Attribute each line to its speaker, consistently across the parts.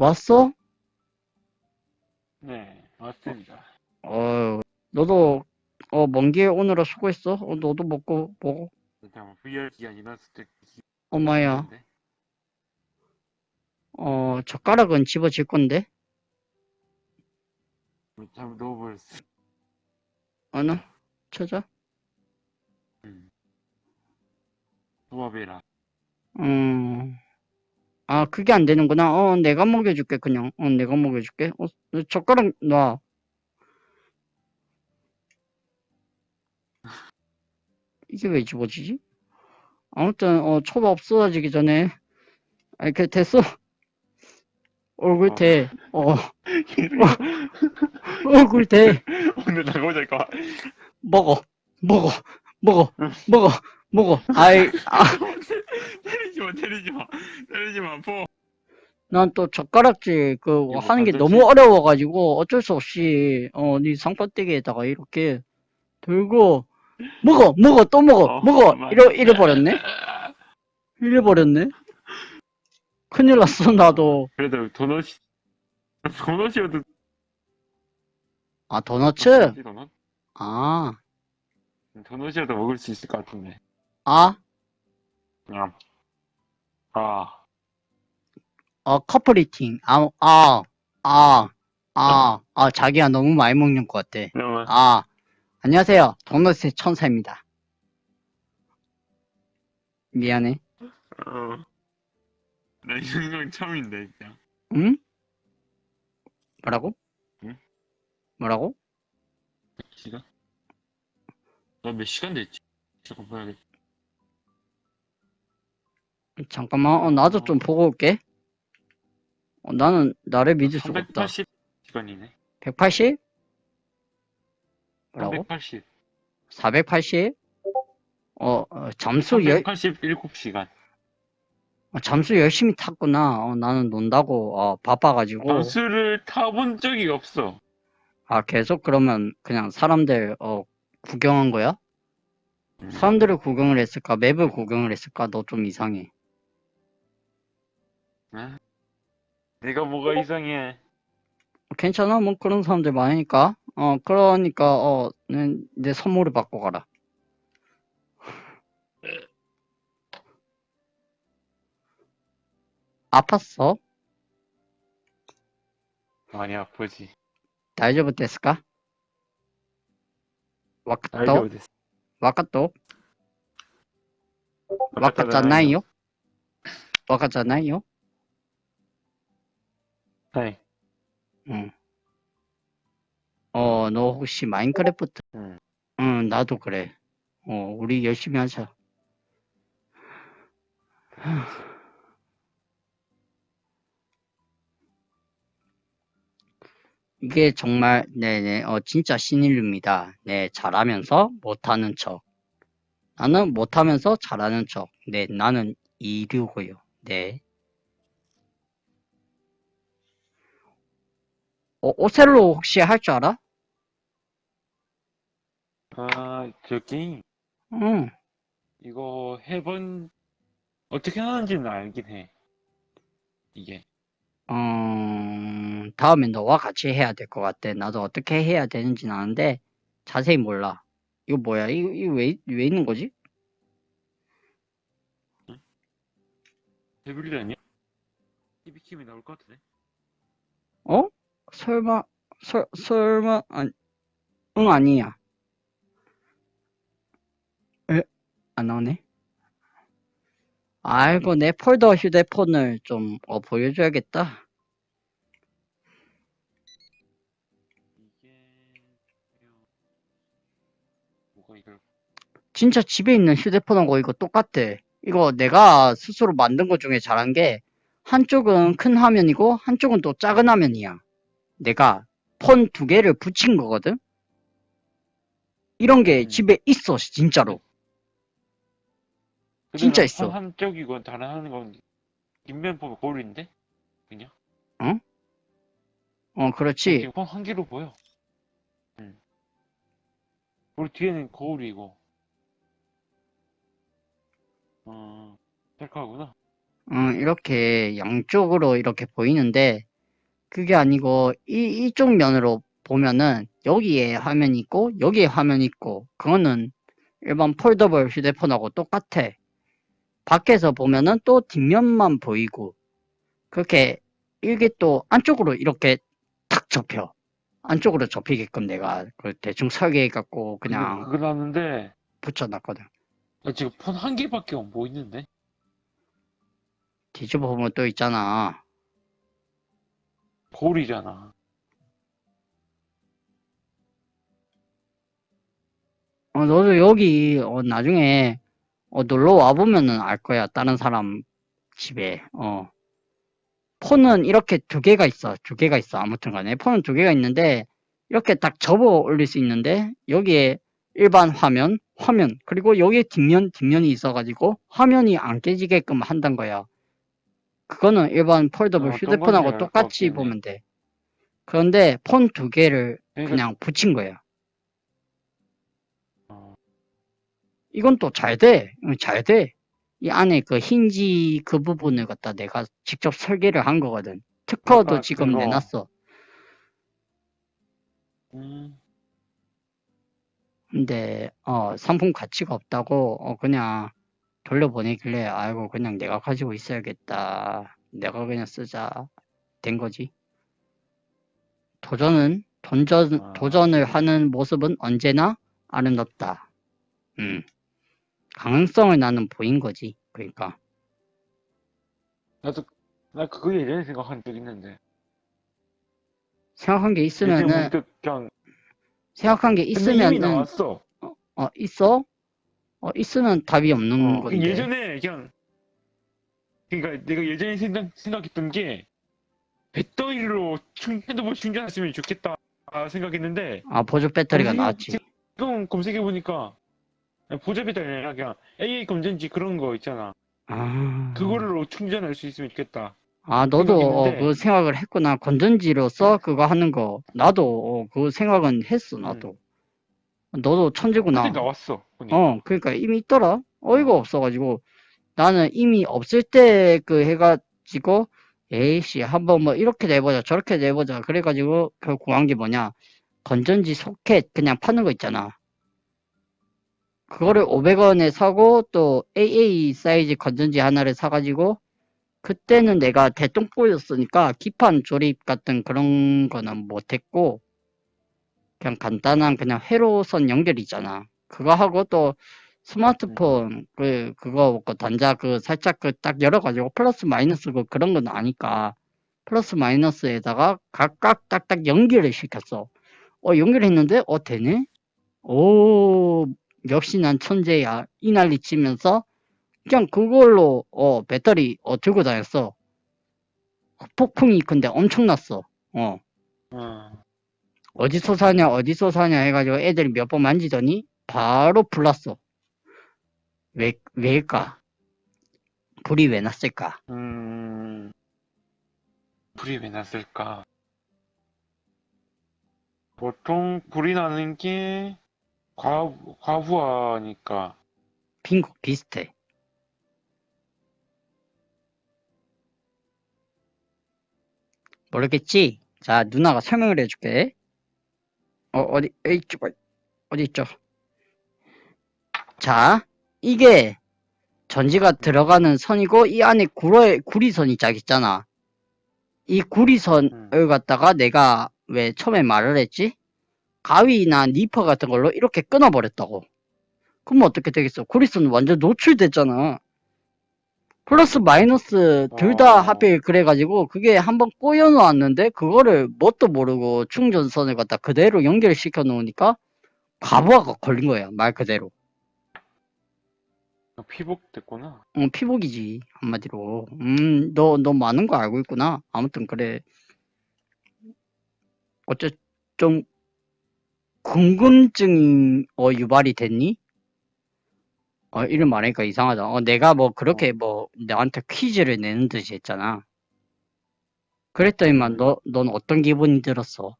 Speaker 1: 왔어?
Speaker 2: 네, 맞습니다.
Speaker 1: 어, 너도, 어, 먼 길 오느라 수고했어. 어, 너도 먹고, 먹어.
Speaker 2: 일단 VR 기간 지났을 때
Speaker 1: 엄마야. 어, 젓가락은 집어질 건데?
Speaker 2: 잘 넣어버렸어.
Speaker 1: 어느? 찾아?
Speaker 2: 음. 조합해라.
Speaker 1: 음, 아, 그게 안 되는구나. 어, 내가 먹여줄게, 그냥. 어, 내가 먹여줄게. 어, 너 젓가락 놔. 이게 왜 집어지지? 아무튼, 어, 초밥 없어지기 전에. 아, 이렇게 됐어. 얼굴
Speaker 2: 어.
Speaker 1: 대. 어, 얼굴 대.
Speaker 2: 오늘 나가보자니까.
Speaker 1: 먹어. 먹어. 먹어. 먹어. 먹어. 아이, 아,
Speaker 2: 때리지 마, 때리지 마. 때리지 마, 포.
Speaker 1: 난 또 젓가락질 그
Speaker 2: 이거
Speaker 1: 하는 게? 너무 어려워가지고 어쩔 수 없이 어네 상판대기에다가 이렇게 들고 먹어 먹어 또 먹어
Speaker 2: 어,
Speaker 1: 먹어
Speaker 2: 맞네.
Speaker 1: 이래 이래 버렸네 이래 버렸네 큰일 났어 나도
Speaker 2: 그래도 도넛이, 도넛이어도.
Speaker 1: 아 도너츠
Speaker 2: 도넛?
Speaker 1: 아
Speaker 2: 도넛이라도 먹을 수 있을 것 같은데.
Speaker 1: 아,
Speaker 2: 그냥. 아.
Speaker 1: 어, 커플리팅. 아, 아, 아, 아, 아, 자기야 너무 많이 먹는 것 같아.
Speaker 2: 그러면.
Speaker 1: 아, 안녕하세요. 도넛의 천사입니다. 미안해.
Speaker 2: 어. 나이 생각 처음인데, 진짜.
Speaker 1: 응? 뭐라고?
Speaker 2: 응?
Speaker 1: 뭐라고?
Speaker 2: 시간? 나 몇 시간 됐지? 잠깐 봐야겠다.
Speaker 1: 잠깐만, 어, 나도 좀 보고 올게. 어, 나는 나를 믿을 수가 없다.
Speaker 2: 380 시간이네.
Speaker 1: 180? 뭐라고?
Speaker 2: 380.
Speaker 1: 480? 어, 어, 잠수 열,
Speaker 2: 387시간.
Speaker 1: 어, 잠수 열심히 탔구나. 어, 나는 논다고, 어, 바빠가지고.
Speaker 2: 버스를 타본 적이 없어.
Speaker 1: 아, 계속 그러면 그냥 사람들, 어, 구경한 거야?
Speaker 2: 음.
Speaker 1: 사람들을 구경을 했을까? 맵을 구경을 했을까? 너 좀 이상해.
Speaker 2: 아, 네가 뭐가 어? 이상해.
Speaker 1: 괜찮아, 뭐 그런 사람들 많으니까. 어, 그러니까, 어, 내 선물을 받고 가라. 아팠어?
Speaker 2: 많이 아프지.
Speaker 1: 다이저브 됐을까? 와카토? 와카토? 와카잖아요?
Speaker 2: 와카잖아요? 네.
Speaker 1: 응. 어, 너 혹시 마인크래프트?
Speaker 2: 응.
Speaker 1: 응, 나도 그래. 어, 우리 열심히 하자. 이게 정말 네네 어 진짜 신인류입니다. 네 잘하면서 못하는 척. 나는 못하면서 잘하는 척. 네 나는 이류고요. 네. 어, 오셀로 혹시 할 줄 알아?
Speaker 2: 아, 저 게임.
Speaker 1: 응.
Speaker 2: 이거 해본, 어떻게 하는지는 알긴 해. 이게.
Speaker 1: 음, 다음에 너와 같이 해야 될 것 같아. 나도 어떻게 해야 되는지는 아는데 자세히 몰라. 이거 뭐야? 이거, 이거 왜, 왜 있는 거지?
Speaker 2: 데빌리 아니야? 히비킴이 나올 것 같은데?
Speaker 1: 어? 설마, 설, 설마, 아, 응, 아니야. 에? 안 나오네? 아이고, 내 폴더 휴대폰을 좀, 어, 보여줘야겠다. 진짜 집에 있는 휴대폰하고 이거 똑같아. 이거 내가 스스로 만든 것 중에 잘한 게 한쪽은 큰 화면이고 한쪽은 또 작은 화면이야. 내가 폰 두 개를 붙인 거거든? 이런 게
Speaker 2: 음.
Speaker 1: 집에 있어, 진짜로. 진짜 있어.
Speaker 2: 한, 한쪽이고 다른 한건 뒷면 보면 거울인데? 그냥?
Speaker 1: 어, 그렇지.
Speaker 2: 지금 한 개로 보여. 응. 우리 뒤에는 거울이고. 어, 셀카구나.
Speaker 1: 어, 이렇게 양쪽으로 이렇게 보이는데 그게 아니고 이 이쪽 면으로 보면은 여기에 화면이 있고 여기에 화면이 있고 그거는 일반 폴더블 휴대폰하고 똑같아. 밖에서 보면은 또 뒷면만 보이고 그렇게 이게 또 안쪽으로 이렇게 탁 접혀. 안쪽으로 접히게끔 내가 그 대충 설계해 갖고 그냥
Speaker 2: 그거 나는데
Speaker 1: 붙여놨거든.
Speaker 2: 나 지금 폰 한 개밖에 안 보이는데
Speaker 1: 뒤집어 보면 또 있잖아.
Speaker 2: 거울이잖아.
Speaker 1: 어, 너도 여기 어, 나중에 어, 놀러 와 보면은 알 거야. 다른 사람 집에. 어. 폰은 이렇게 두 개가 있어. 두 개가 있어. 아무튼 간에 폰은 두 개가 있는데 이렇게 딱 접어 올릴 수 있는데 여기에 일반 화면, 화면 그리고 여기에 뒷면, 뒷면이 있어가지고 화면이 안 깨지게끔 한단 거야. 그거는 일반 폴더블
Speaker 2: 어,
Speaker 1: 휴대폰하고 똑같이
Speaker 2: 해.
Speaker 1: 보면 돼. 그런데 폰 두 개를
Speaker 2: 그러니까
Speaker 1: 그냥 붙인 거야.
Speaker 2: 어,
Speaker 1: 이건 또 잘 돼. 응, 잘 돼. 이 안에 그 힌지 그 부분을 갖다 내가 직접 설계를 한 거거든. 특허도
Speaker 2: 아까
Speaker 1: 지금
Speaker 2: 그거.
Speaker 1: 내놨어.
Speaker 2: 음,
Speaker 1: 근데 어 상품 가치가 없다고 어 그냥 돌려보내길래 아이고 그냥 내가 가지고 있어야겠다. 내가 그냥 쓰자. 된 거지. 도전은 돈전
Speaker 2: 아.
Speaker 1: 도전을 하는 모습은 언제나 아름답다. 음. 가능성을 나는 보인 거지. 그러니까
Speaker 2: 나도 나 그거 예전에 생각한 적 있는데
Speaker 1: 생각한 게 있으면은
Speaker 2: 그냥
Speaker 1: 생각한 게 있으면은
Speaker 2: 나왔어.
Speaker 1: 어 있어? 어 있으면 답이 없는
Speaker 2: 어,
Speaker 1: 건데.
Speaker 2: 예전에 그냥 그러니까 내가 예전에 생각, 생각했던 게 배터리로 충, 핸드폰 충전했으면 좋겠다 생각했는데
Speaker 1: 아 보조 배터리가 나왔지.
Speaker 2: 지금 검색해 보니까 보조 배터리 아니라 그냥 AA 건전지 그런 거 있잖아.
Speaker 1: 아.
Speaker 2: 그거로 충전할 수 있으면 좋겠다.
Speaker 1: 아 너도 어. 그 생각을 했구나. 건전지로서 그거 하는 거. 나도 어, 그 생각은 했어. 나도. 너도 천재구나.
Speaker 2: 그때 나왔어. 보니까.
Speaker 1: 어, 그러니까 이미 있더라. 어이가 없어가지고 나는 이미 없을 때 그 해가지고 에이씨 한번 뭐 이렇게 내보자 저렇게 내보자 그래가지고 그 구한 게 뭐냐 건전지 소켓 그냥 파는 거 있잖아. 그거를 500원에 사고 또 AA 사이즈 건전지 하나를 사가지고 그때는 내가 대똥보였으니까 기판 조립 같은 그런 거는 못했고 그냥 간단한 그냥 회로선 연결 있잖아. 그거 하고 또 스마트폰 그 그거 그 단자 그 살짝 그 딱 열어가지고 플러스 마이너스 그 그런 건 아니까 플러스 마이너스에다가 각각 딱딱 연결을 시켰어. 어 연결했는데 어 되네. 오 역시 난 천재야 이 난리 치면서 그냥 그걸로 어 배터리 어 들고 다녔어. 폭풍이 근데 엄청났어. 어
Speaker 2: 어.
Speaker 1: 어디서 사냐 어디서 사냐 해가지고 애들이 몇 번 만지더니 바로 불났어. 왜 왜일까? 불이 왜 났을까?
Speaker 2: 음, 불이 왜 났을까? 보통 불이 나는 게 과, 과부하니까.
Speaker 1: 빙고 비슷해. 모르겠지? 자 누나가 설명을 해줄게. 어 어디 에이 저, 어디 있죠? 자 이게 전지가 들어가는 선이고 이 안에 구리, 구리선이 짝 있잖아. 이 구리선을 갖다가 내가 왜 처음에 말을 했지? 가위나 니퍼 같은 걸로 이렇게 끊어버렸다고. 그럼 어떻게 되겠어? 구리선 완전 노출됐잖아. 플러스 마이너스 둘 다
Speaker 2: 어.
Speaker 1: 하필 그래가지고 그게 한번 꼬여 놓았는데 그거를 뭣도 모르고 충전선을 갖다 그대로 연결시켜 놓으니까 과부하가 걸린 거야 말 그대로.
Speaker 2: 피복 됐구나.
Speaker 1: 어, 피복이지, 한마디로. 음, 너, 너 많은 거 알고 있구나. 아무튼, 그래. 어째, 좀, 궁금증, 어, 유발이 됐니? 어, 이름 말하니까 이상하다. 어, 내가 뭐, 그렇게 뭐, 나한테 퀴즈를 내는 듯이 했잖아. 그랬더니만, 너, 넌 어떤 기분이 들었어?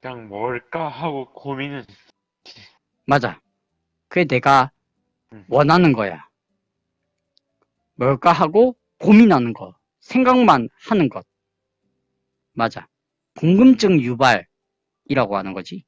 Speaker 2: 그냥 뭘까 하고 고민은.
Speaker 1: 맞아. 그게 내가
Speaker 2: 음.
Speaker 1: 원하는 거야. 뭘까 하고 고민하는 거. 생각만 하는 것. 맞아. 궁금증 유발이라고 하는 거지.